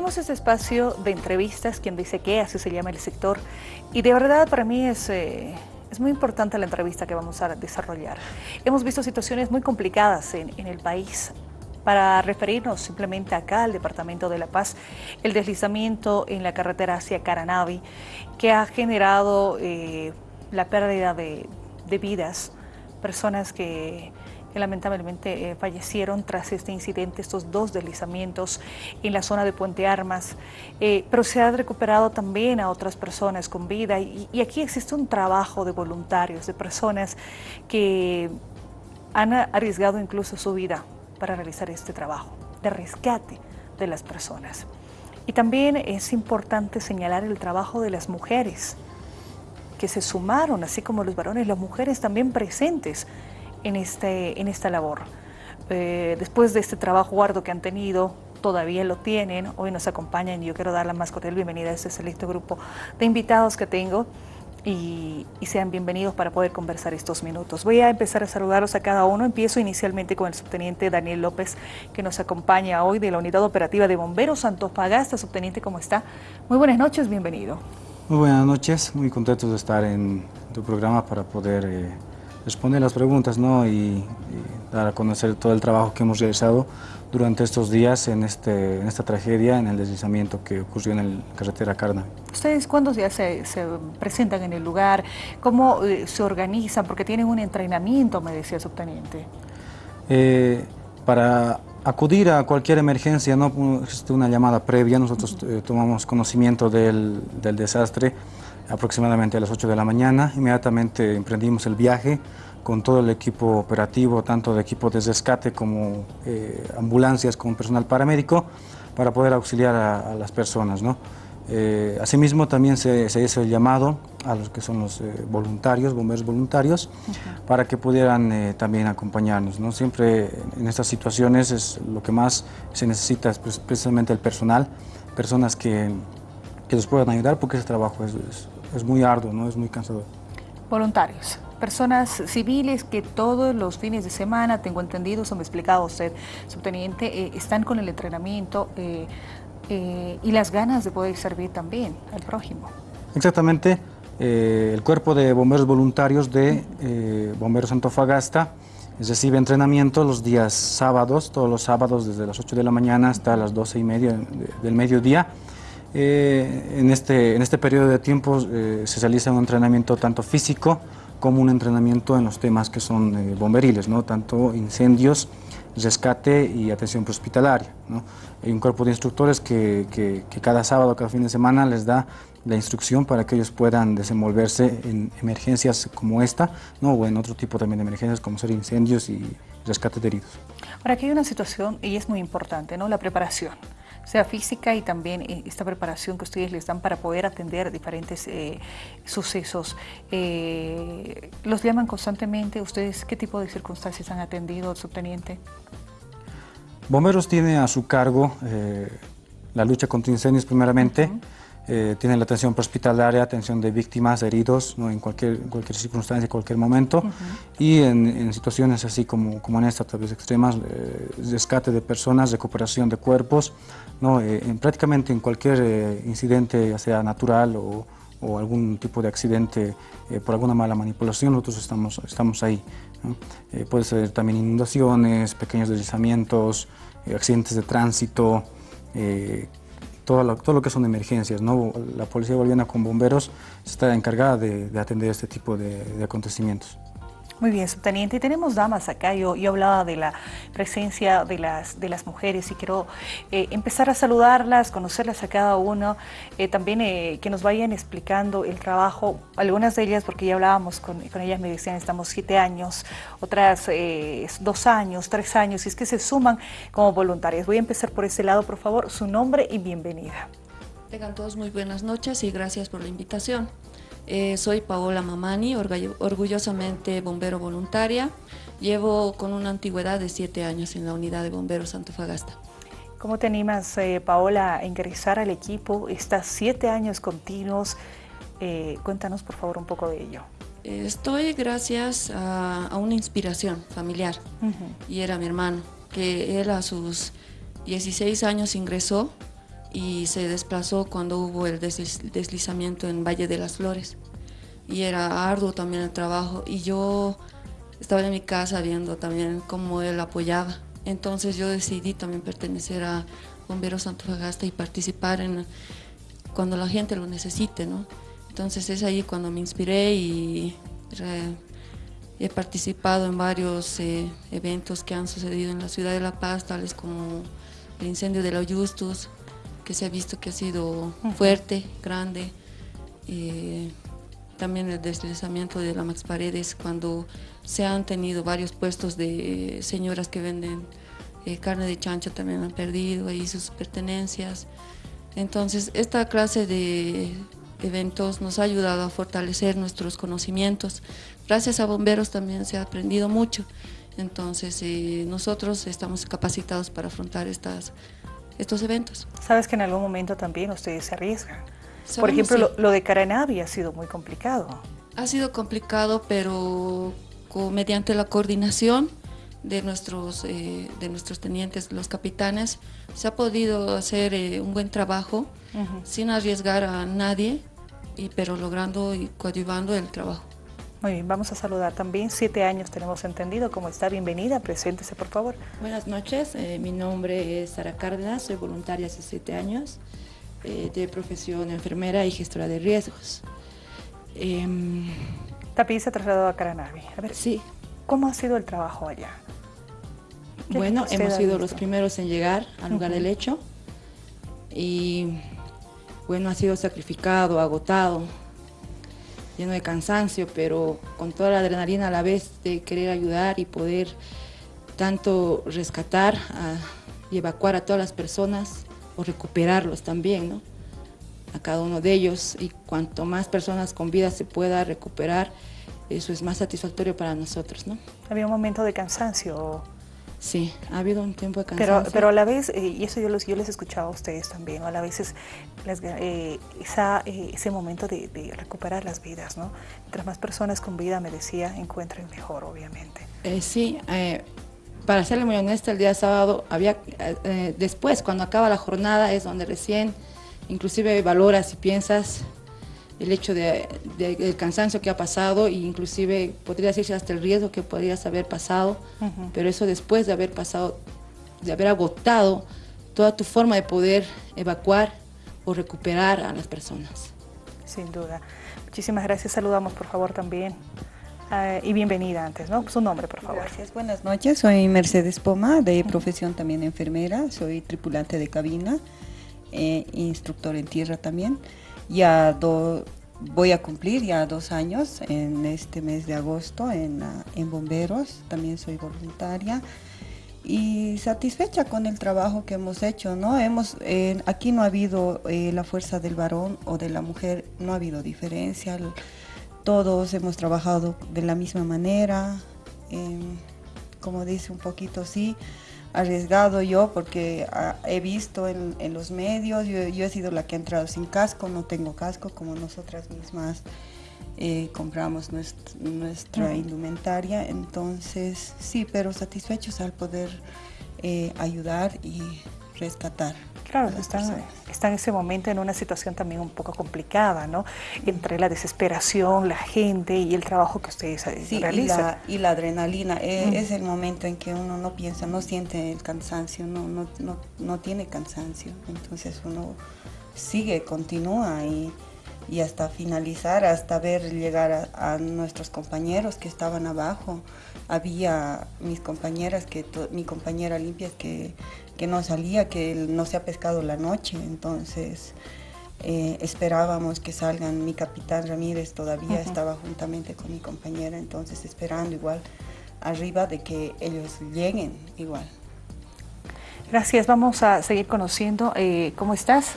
Tenemos este espacio de entrevistas, quien dice qué, así se llama el sector, y de verdad para mí es, eh, es muy importante la entrevista que vamos a desarrollar. Hemos visto situaciones muy complicadas en, en el país, para referirnos simplemente acá al Departamento de La Paz, el deslizamiento en la carretera hacia Caranavi, que ha generado eh, la pérdida de, de vidas, personas que que lamentablemente eh, fallecieron tras este incidente, estos dos deslizamientos en la zona de Puente Armas, eh, pero se ha recuperado también a otras personas con vida y, aquí existe un trabajo de voluntarios, de personas que han arriesgado incluso su vida para realizar este trabajo de rescate de las personas. Y también es importante señalar el trabajo de las mujeres que se sumaron, así como los varones, las mujeres también presentes en, este, en esta labor. Eh, después de este trabajo arduo que han tenido, todavía lo tienen, hoy nos acompañan y yo quiero dar la más cordial bienvenida a este selecto grupo de invitados que tengo y, sean bienvenidos para poder conversar estos minutos. Voy a empezar a saludarlos a cada uno. Empiezo inicialmente con el subteniente Daniel López, que nos acompaña hoy de la Unidad Operativa de Bomberos Antofagasta. Subteniente, ¿cómo está? Muy buenas noches, bienvenido. Muy buenas noches, muy contentos de estar en tu programa para poder... Eh, responder las preguntas ¿no? y, dar a conocer todo el trabajo que hemos realizado durante estos días en, este, en esta tragedia, en el deslizamiento que ocurrió en la carretera Carna. ¿Ustedes cuándo ya se, se presentan en el lugar? ¿Cómo eh, se organizan? Porque tienen un entrenamiento, me decía el subteniente. Eh, para acudir a cualquier emergencia, no existe una llamada previa, nosotros eh, tomamos conocimiento del, del desastre, aproximadamente a las 8 de la mañana. Inmediatamente emprendimos el viaje con todo el equipo operativo, tanto de equipo de rescate como eh, ambulancias con personal paramédico, para poder auxiliar a, las personas. ¿no? Eh, asimismo, también se, hizo el llamado a los que son los eh, voluntarios, bomberos voluntarios, para que pudieran también acompañarnos. ¿no? Siempre en estas situaciones es lo que más se necesita es precisamente el personal, personas que, que nos puedan ayudar porque ese trabajo es, es muy arduo, ¿no? es muy cansador. Voluntarios, personas civiles que todos los fines de semana, tengo entendido, se me ha explicado usted, subteniente, eh, están con el entrenamiento eh, eh, y las ganas de poder servir también al prójimo. Exactamente, el cuerpo de bomberos voluntarios de Bomberos Antofagasta recibe entrenamiento los días sábados, todos los sábados desde las 8 de la mañana hasta las 12 y media del mediodía, eh, en, este, en este periodo de tiempo eh, se realiza un entrenamiento tanto físico como un entrenamiento en los temas que son eh, bomberiles, ¿no? tanto incendios, rescate y atención prehospitalaria. ¿no? Hay un cuerpo de instructores que, que, que, cada sábado, cada fin de semana les da la instrucción para que ellos puedan desenvolverse en emergencias como esta ¿no? o en otro tipo también de emergencias como ser incendios y rescate de heridos. Ahora aquí hay una situación y es muy importante, ¿no? la preparación sea física y también eh, esta preparación que ustedes les dan para poder atender diferentes eh, sucesos. Eh, ¿Los llaman constantemente? ¿Ustedes qué tipo de circunstancias han atendido, subteniente? Bomberos tiene a su cargo la lucha contra incendios primeramente, eh, tienen la atención hospitalaria, atención de víctimas, heridos, ¿no? en cualquier, cualquier circunstancia, en cualquier momento, y en, situaciones así como, como en esta, tal vez extremas, eh, rescate de personas, recuperación de cuerpos, ¿no? Eh, en, prácticamente en cualquier incidente, ya sea natural o, o algún tipo de accidente por alguna mala manipulación, nosotros estamos, estamos ahí. puede ser también inundaciones, pequeños deslizamientos, accidentes de tránsito, todo lo, que son emergencias. La Policía Boliviana con bomberos está encargada de, atender este tipo de acontecimientos. Muy bien, subteniente. Y tenemos damas acá. Yo, yo hablaba de la presencia de las, de las mujeres y quiero eh, empezar a saludarlas, conocerlas a cada uno. Eh, también eh, que nos vayan explicando el trabajo. Algunas de ellas, porque ya hablábamos con, con ellas, me decían, estamos siete años, otras dos años, tres años, y es que se suman como voluntarias. Voy a empezar por ese lado, por favor. Su nombre y bienvenida. Tengan todos muy buenas noches y gracias por la invitación. Eh, soy Paola Mamani, orgullosamente bombero voluntaria. Llevo con una antigüedad de siete años en la unidad de bomberos Antofagasta. ¿Cómo te animas, eh, Paola, a ingresar al equipo? Estás siete años continuos. Eh, cuéntanos, por favor, un poco de ello. Estoy gracias a, una inspiración familiar y era mi hermano, que él a sus 16 años ingresó y se desplazó cuando hubo el deslizamiento en Valle de las Flores. Y era arduo también el trabajo y yo estaba en mi casa viendo también cómo él apoyaba. Entonces yo decidí también pertenecer a Bomberos Antofagasta y participar en cuando la gente lo necesite, ¿no? Entonces es ahí cuando me inspiré y he participado en varios eh, eventos que han sucedido en la ciudad de La Paz, tales como el incendio de la Justus, que se ha visto que ha sido fuerte, grande. Eh, también el deslizamiento de la Max Paredes, cuando se han tenido varios puestos de señoras que venden eh, carne de chancho, también han perdido ahí sus pertenencias. Entonces, esta clase de eventos nos ha ayudado a fortalecer nuestros conocimientos. Gracias a bomberos también se ha aprendido mucho. Entonces, eh, nosotros estamos capacitados para afrontar estas, estos eventos. Sabes que en algún momento también ustedes se arriesgan. Por ejemplo, lo, de Caranavi ha sido muy complicado. Ha sido complicado, pero mediante la coordinación de nuestros, eh, de nuestros tenientes, los capitanes, se ha podido hacer eh, un buen trabajo sin arriesgar a nadie, y, pero logrando y coadyuvando el trabajo. Muy bien, vamos a saludar también. Siete años tenemos entendido. ¿Cómo está? Bienvenida. Preséntese, por favor. Buenas noches. Eh, mi nombre es Sara Cárdenas. Soy voluntaria hace siete años de profesión enfermera y gestora de riesgos. Eh, se ha trasladado a Caranavi. A ver, sí. ¿Cómo ha sido el trabajo allá? Bueno, hemos sido los primeros en llegar al lugar del hecho y bueno, ha sido sacrificado, agotado, lleno de cansancio, pero con toda la adrenalina a la vez de querer ayudar y poder tanto rescatar y evacuar a todas las personas o recuperarlos también, ¿no? A cada uno de ellos y cuanto más personas con vida se pueda recuperar, eso es más satisfactorio para nosotros, ¿no? Había un momento de cansancio Sí, ha habido un tiempo de cansancio. Pero, pero a la vez, eh, y eso yo, los, yo les escuchaba a ustedes también, a la vez es eh, esa, eh, ese momento de, recuperar las vidas, ¿no? Mientras más personas con vida, me decía, encuentren mejor, obviamente. sí, para serle muy honesta, el día sábado, había después, cuando acaba la jornada, es donde recién, inclusive valoras y piensas el hecho de, del cansancio que ha pasado e inclusive podría decirse hasta el riesgo que podrías haber pasado, pero eso después de haber pasado, de haber agotado toda tu forma de poder evacuar o recuperar a las personas. Sin duda. Muchísimas gracias. Saludamos por favor también. Eh, y bienvenida antes, ¿no? Su nombre, por favor. Gracias, buenas noches. Soy Mercedes Poma, de profesión también enfermera. Soy tripulante de cabina, eh, instructor en tierra también. Ya voy a cumplir ya dos años en este mes de agosto en, en Bomberos, también soy voluntaria y satisfecha con el trabajo que hemos hecho, ¿no? Hemos, aquí no ha habido eh, la fuerza del varón o de la mujer, no ha habido diferencia, todos hemos trabajado de la misma manera, em, como dice un poquito, sí, arriesgado yo porque ah, he visto en, los medios, yo, he sido la que ha entrado sin casco, no tengo casco como nosotras mismas eh, compramos nuestra, indumentaria, entonces sí, pero satisfechos al poder eh, ayudar y rescatar. Claro, están, en ese momento en una situación también un poco complicada, ¿no? Entre la desesperación, la gente y el trabajo que ustedes eh, sí, realizan. Y la, adrenalina, eh, es el momento en que uno no piensa, no siente el cansancio, no, no, no, no tiene cansancio. Entonces uno sigue, continúa y, y hasta finalizar, hasta ver llegar a, nuestros compañeros que estaban abajo. Había mis compañeras, que mi compañera limpia que que no salía, que no se ha pescado la noche, entonces eh, esperábamos que salgan. Mi capitán Ramírez todavía estaba juntamente con mi compañera, entonces esperando igual arriba de que ellos lleguen igual. Gracias, vamos a seguir conociendo. Eh, ¿Cómo estás?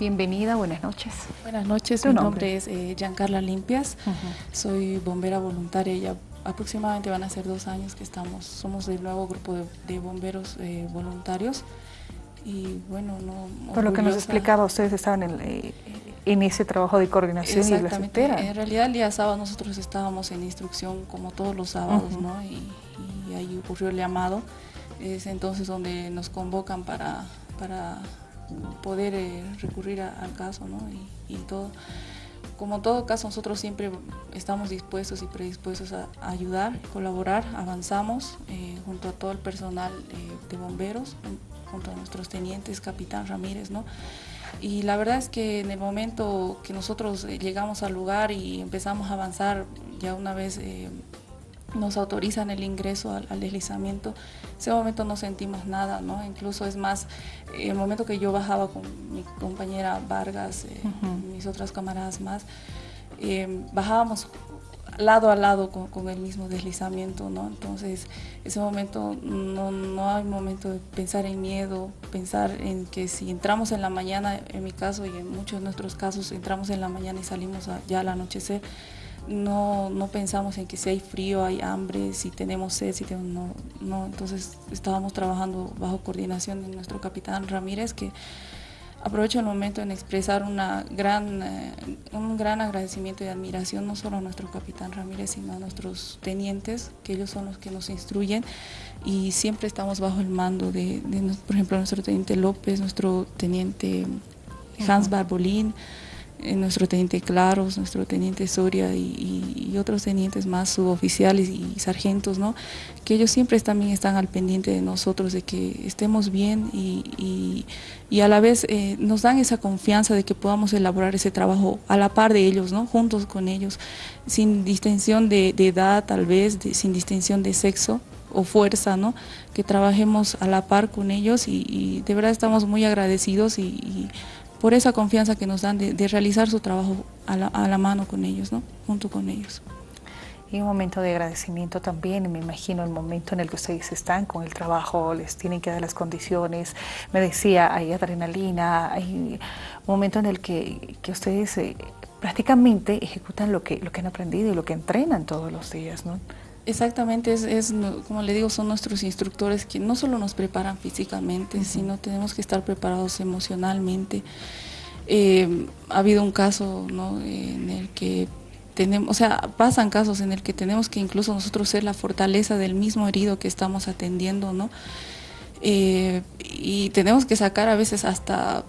Bienvenida, buenas noches. Buenas noches, mi nombre, es eh, Giancarla Limpias, soy bombera voluntaria ya aproximadamente van a ser dos años que estamos, somos el nuevo grupo de, bomberos eh, voluntarios y bueno, no... Por lo que nos explicaba, ustedes estaban en, eh, en ese trabajo de coordinación y Exactamente, en realidad el día sábado nosotros estábamos en instrucción como todos los sábados, ¿no? Y, ahí ocurrió el llamado, es entonces donde nos convocan para, para poder eh, recurrir al caso ¿no? y, todo. Como todo caso, nosotros siempre estamos dispuestos y predispuestos a, ayudar, colaborar, avanzamos eh, junto a todo el personal de bomberos, junto a nuestros tenientes, capitán Ramírez, ¿no? Y la verdad es que en el momento que nosotros llegamos al lugar y empezamos a avanzar, ya una vez nos autorizan el ingreso al, deslizamiento, ese momento no sentimos nada, ¿no? Incluso es más, el momento que yo bajaba con mi compañera Vargas, eh, mis otras camaradas más, eh, bajábamos lado a lado con, el mismo deslizamiento, ¿no? Entonces, ese momento no, no hay momento de pensar en miedo, pensar en que si entramos en la mañana, en mi caso y en muchos de nuestros casos, entramos en la mañana y salimos ya al anochecer, no, no pensamos en que si hay frío, hay hambre, si tenemos sed, si tenemos, no, no, entonces estábamos trabajando bajo coordinación de nuestro capitán Ramírez, que aprovecho el momento en expresar una gran, eh, un gran agradecimiento y admiración no solo a nuestro capitán Ramírez, sino a nuestros tenientes, que ellos son los que nos instruyen y siempre estamos bajo el mando de, de por ejemplo, nuestro teniente López, nuestro teniente Hans Barbolín, nuestro teniente Claros, nuestro teniente Soria y, otros tenientes más suboficiales y sargentos, ¿no? que ellos siempre también están al pendiente de nosotros, de que estemos bien y, a la vez eh, nos dan esa confianza de que podamos elaborar ese trabajo a la par de ellos, ¿no? juntos con ellos, sin distinción de, edad tal vez, sin distinción de sexo o fuerza, ¿no? que trabajemos a la par con ellos y, de verdad estamos muy agradecidos y por esa confianza que nos dan de, realizar su trabajo a la, mano con ellos, ¿no? junto con ellos. Y un momento de agradecimiento también, me imagino el momento en el que ustedes están con el trabajo, les tienen que dar las condiciones. Me decía, hay adrenalina, hay un momento en el que, ustedes eh, prácticamente ejecutan lo que, lo que han aprendido y lo que entrenan todos los días. ¿no? Exactamente, es, como le digo, son nuestros instructores que no solo nos preparan físicamente, sino tenemos que estar preparados emocionalmente. Eh, ha habido un caso en el que tenemos, o sea, pasan casos en el que tenemos que incluso nosotros ser la fortaleza del mismo herido que estamos atendiendo, ¿no? Eh, y tenemos que sacar a veces hasta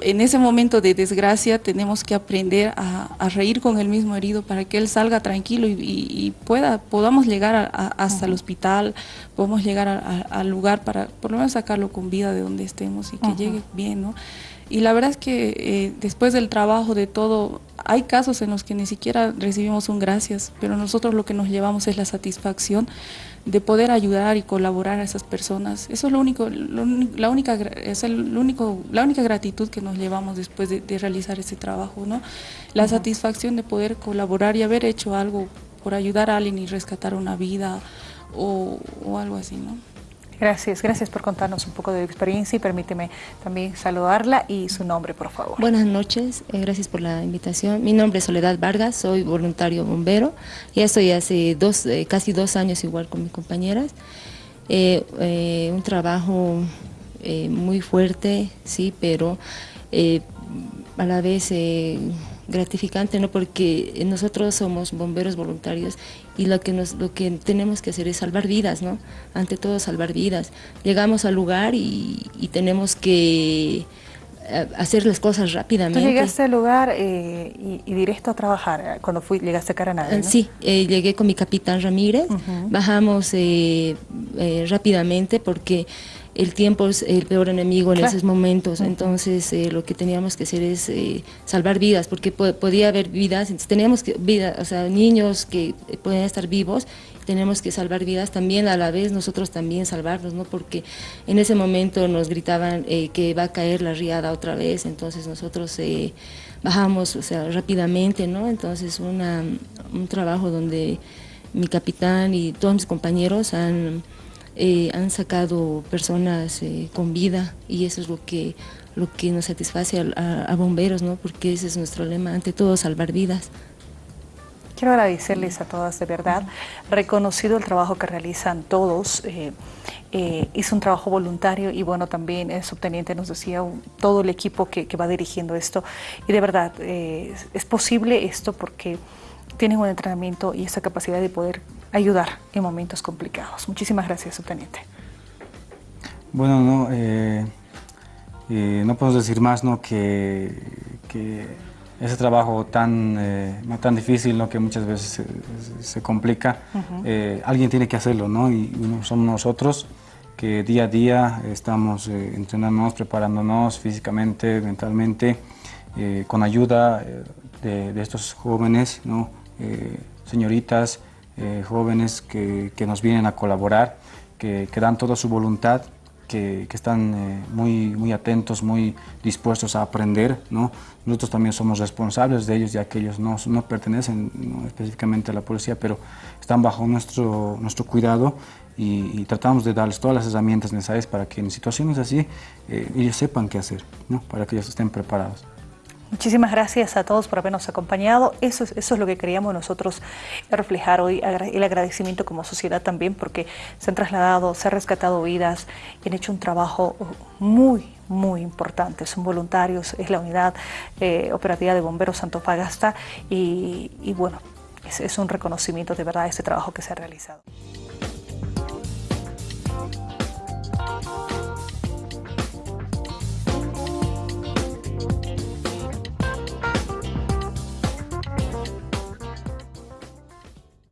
en ese momento de desgracia tenemos que aprender a, reír con el mismo herido para que él salga tranquilo y, pueda, podamos llegar hasta el hospital, podamos llegar al lugar para por lo menos sacarlo con vida de donde estemos y que llegue bien, ¿no? Y la verdad es que eh, después del trabajo de todo, hay casos en los que ni siquiera recibimos un gracias, pero nosotros lo que nos llevamos es la satisfacción de poder ayudar y colaborar a esas personas. Eso es lo único, la única es el único, la única gratitud que nos llevamos después de, realizar ese trabajo, ¿no? La satisfacción de poder colaborar y haber hecho algo por ayudar a alguien y rescatar una vida o, o algo así, ¿no? Gracias, gracias por contarnos un poco de tu experiencia y permíteme también saludarla y su nombre, por favor. Buenas noches, eh, gracias por la invitación. Mi nombre es Soledad Vargas, soy voluntario bombero. Ya estoy hace dos, eh, casi dos años igual con mis compañeras. Eh, un trabajo muy fuerte, sí, pero a la vez gratificante, ¿no? porque nosotros somos bomberos voluntarios y lo que, nos, lo que tenemos que hacer es salvar vidas, ¿no? ante todo salvar vidas. Llegamos al lugar y, tenemos que eh, hacer las cosas rápidamente. Tú llegaste al lugar eh, y, directo a trabajar eh, cuando fui, llegaste a Caranada, ¿no? Sí, llegué con mi capitán Ramírez, bajamos rápidamente porque el tiempo es el peor enemigo en esos momentos, entonces eh, lo que teníamos que hacer es eh, salvar vidas, porque podía haber vidas, entonces teníamos que, vida, o sea, niños que pueden estar vivos, tenemos que salvar vidas también a la vez nosotros también salvarlos, ¿no? porque en ese momento nos gritaban eh, que va a caer la riada otra vez, entonces nosotros bajamos o sea, rápidamente, ¿no? entonces una, un trabajo donde mi capitán y todos mis compañeros han eh, han sacado personas eh, con vida y eso es lo que, lo que nos satisface a, bomberos, ¿no? porque ese es nuestro lema, ante todo salvar vidas. Quiero agradecerles a todas de verdad, reconocido el trabajo que realizan todos, eh, es un trabajo voluntario y bueno, también el subteniente nos decía todo el equipo que, va dirigiendo esto y de verdad es posible esto porque tienen un entrenamiento y esa capacidad de poder ayudar en momentos complicados. Muchísimas gracias, subteniente. Bueno, no, eh, no podemos decir más ¿no? que, que ese trabajo tan, eh, tan difícil, ¿no? que muchas veces se, complica, eh, alguien tiene que hacerlo, ¿no? y somos nosotros que día a día estamos eh, entrenándonos, preparándonos físicamente, mentalmente, con ayuda de, estos jóvenes, ¿no? señoritas, jóvenes que, que, nos vienen a colaborar, que, que dan toda su voluntad que, están eh, muy, muy atentos, muy dispuestos a aprender. ¿no? Nosotros también somos responsables de ellos, ya que ellos no, no pertenecen específicamente a la policía, pero están bajo nuestro, nuestro cuidado y, tratamos de darles todas las herramientas necesarias para que en situaciones así eh, ellos sepan qué hacer, ¿no? para que ellos estén preparados. Muchísimas gracias a todos por habernos acompañado. Eso es, eso es lo que queríamos nosotros reflejar hoy, el agradecimiento como sociedad también, porque se han trasladado, se han rescatado vidas y han hecho un trabajo muy, muy importante. Son voluntarios, es la unidad eh, operativa de bomberos Santofagasta y, y bueno, es, es un reconocimiento de verdad a ese trabajo que se ha realizado.